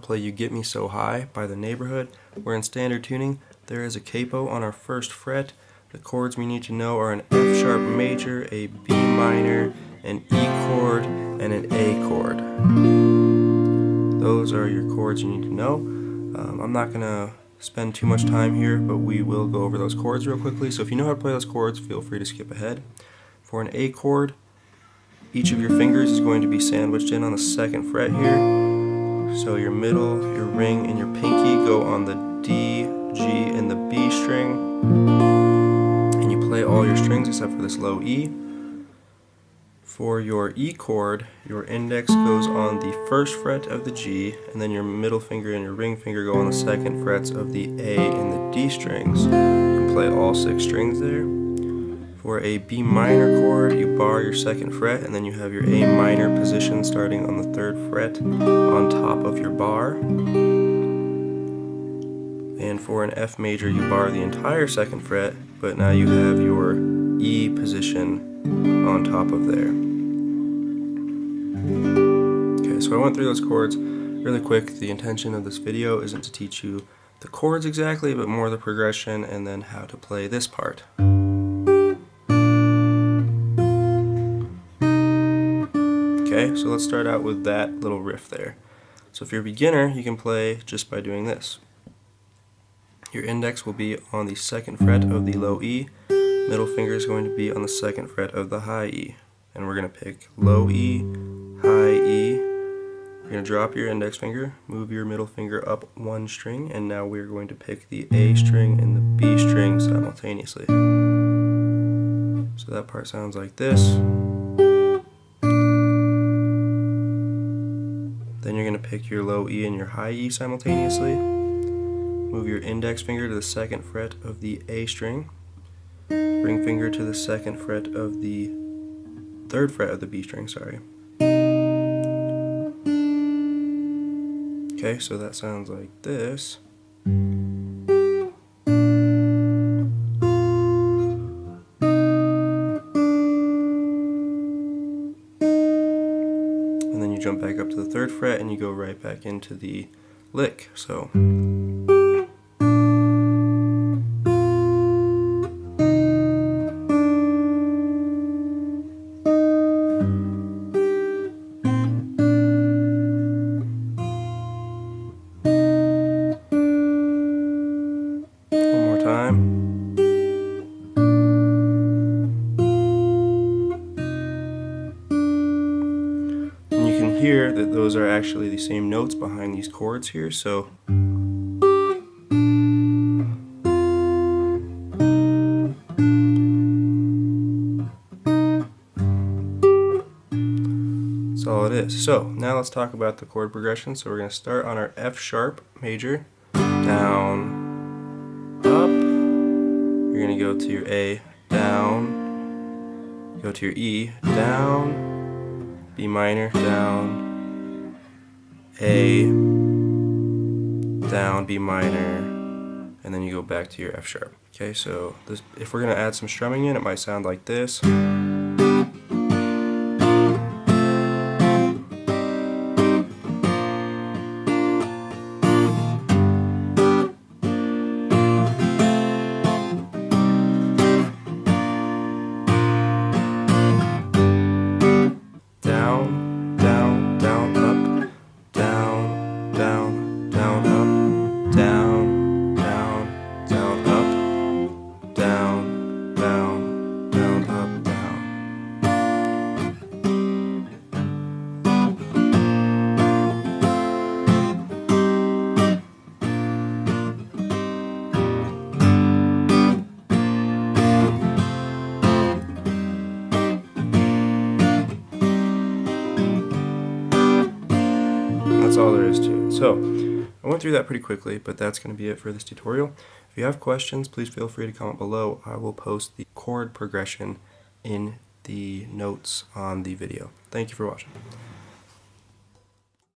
to play You Get Me So High by The Neighbourhood. We're in standard tuning. There is a capo on our first fret. The chords we need to know are an F sharp major, a B minor, an E chord, and an A chord. Those are your chords you need to know. Um, I'm not going to spend too much time here, but we will go over those chords real quickly. So if you know how to play those chords, feel free to skip ahead. For an A chord, each of your fingers is going to be sandwiched in on the second fret here. So your middle, your ring, and your pinky go on the D, G, and the B string. And you play all your strings except for this low E. For your E chord, your index goes on the first fret of the G, and then your middle finger and your ring finger go on the second frets of the A and the D strings. You can play all six strings there. For a B minor chord, you bar your second fret, and then you have your A minor position starting on the third fret on top of your bar. And for an F major, you bar the entire second fret, but now you have your E position on top of there. Okay, so I went through those chords really quick. The intention of this video isn't to teach you the chords exactly, but more the progression and then how to play this part. Okay, so let's start out with that little riff there. So if you're a beginner, you can play just by doing this. Your index will be on the second fret of the low E, middle finger is going to be on the second fret of the high E. And we're going to pick low E, high E. You're going to drop your index finger, move your middle finger up one string, and now we're going to pick the A string and the B string simultaneously. So that part sounds like this. Then you're going to pick your low E and your high E simultaneously. Move your index finger to the second fret of the A string. Ring finger to the second fret of the third fret of the B string, sorry. Okay, so that sounds like this. Jump back up to the third fret and you go right back into the lick. So. Hear that those are actually the same notes behind these chords here, so That's all it is. So now let's talk about the chord progression. So we're going to start on our F sharp major, down, up. You're going to go to your A, down, go to your E, down, B minor, down, A, down, B minor, and then you go back to your F sharp. Okay, so this, if we're to add some strumming in, it might sound like this. All there is to it. So, I went through that pretty quickly, but that's going to be it for this tutorial. If you have questions, please feel free to comment below. I will post the chord progression in the notes on the video. Thank you for watching.